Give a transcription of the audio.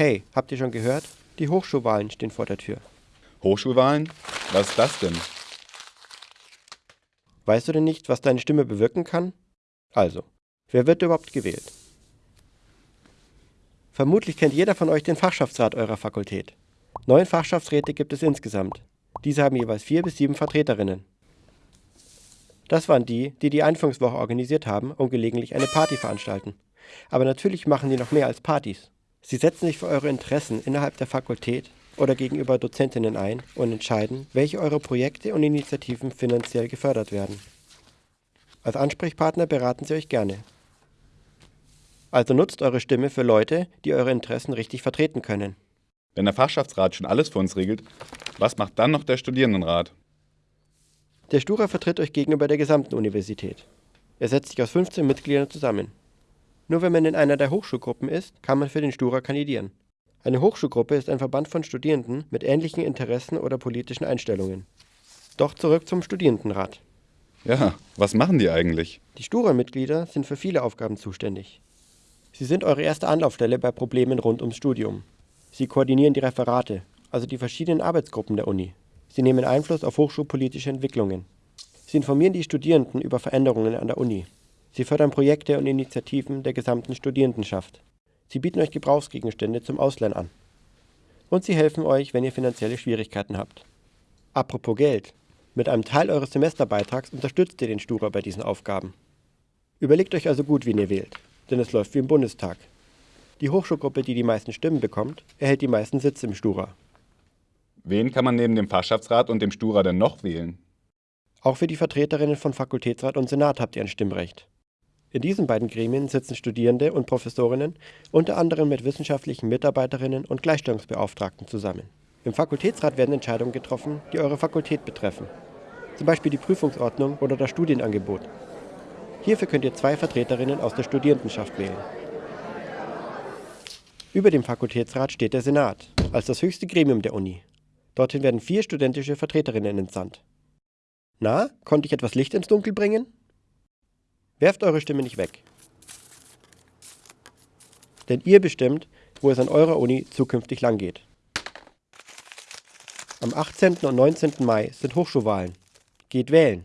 Hey, habt ihr schon gehört? Die Hochschulwahlen stehen vor der Tür. Hochschulwahlen? Was ist das denn? Weißt du denn nicht, was deine Stimme bewirken kann? Also, wer wird überhaupt gewählt? Vermutlich kennt jeder von euch den Fachschaftsrat eurer Fakultät. Neun Fachschaftsräte gibt es insgesamt. Diese haben jeweils vier bis sieben Vertreterinnen. Das waren die, die die Einführungswoche organisiert haben und gelegentlich eine Party veranstalten. Aber natürlich machen die noch mehr als Partys. Sie setzen sich für eure Interessen innerhalb der Fakultät oder gegenüber Dozentinnen ein und entscheiden, welche eure Projekte und Initiativen finanziell gefördert werden. Als Ansprechpartner beraten sie euch gerne. Also nutzt eure Stimme für Leute, die eure Interessen richtig vertreten können. Wenn der Fachschaftsrat schon alles für uns regelt, was macht dann noch der Studierendenrat? Der Stura vertritt euch gegenüber der gesamten Universität. Er setzt sich aus 15 Mitgliedern zusammen. Nur wenn man in einer der Hochschulgruppen ist, kann man für den Stura kandidieren. Eine Hochschulgruppe ist ein Verband von Studierenden mit ähnlichen Interessen oder politischen Einstellungen. Doch zurück zum Studierendenrat. Ja, was machen die eigentlich? Die Stura-Mitglieder sind für viele Aufgaben zuständig. Sie sind eure erste Anlaufstelle bei Problemen rund ums Studium. Sie koordinieren die Referate, also die verschiedenen Arbeitsgruppen der Uni. Sie nehmen Einfluss auf hochschulpolitische Entwicklungen. Sie informieren die Studierenden über Veränderungen an der Uni. Sie fördern Projekte und Initiativen der gesamten Studierendenschaft. Sie bieten euch Gebrauchsgegenstände zum Ausleihen an. Und sie helfen euch, wenn ihr finanzielle Schwierigkeiten habt. Apropos Geld. Mit einem Teil eures Semesterbeitrags unterstützt ihr den Stura bei diesen Aufgaben. Überlegt euch also gut, wen ihr wählt, denn es läuft wie im Bundestag. Die Hochschulgruppe, die die meisten Stimmen bekommt, erhält die meisten Sitze im Stura. Wen kann man neben dem Fachschaftsrat und dem Stura denn noch wählen? Auch für die Vertreterinnen von Fakultätsrat und Senat habt ihr ein Stimmrecht. In diesen beiden Gremien sitzen Studierende und Professorinnen unter anderem mit wissenschaftlichen Mitarbeiterinnen und Gleichstellungsbeauftragten zusammen. Im Fakultätsrat werden Entscheidungen getroffen, die eure Fakultät betreffen. Zum Beispiel die Prüfungsordnung oder das Studienangebot. Hierfür könnt ihr zwei Vertreterinnen aus der Studierendenschaft wählen. Über dem Fakultätsrat steht der Senat, als das höchste Gremium der Uni. Dorthin werden vier studentische Vertreterinnen entsandt. Na, konnte ich etwas Licht ins Dunkel bringen? Werft eure Stimme nicht weg. Denn ihr bestimmt, wo es an eurer Uni zukünftig langgeht. Am 18. und 19. Mai sind Hochschulwahlen. Geht wählen!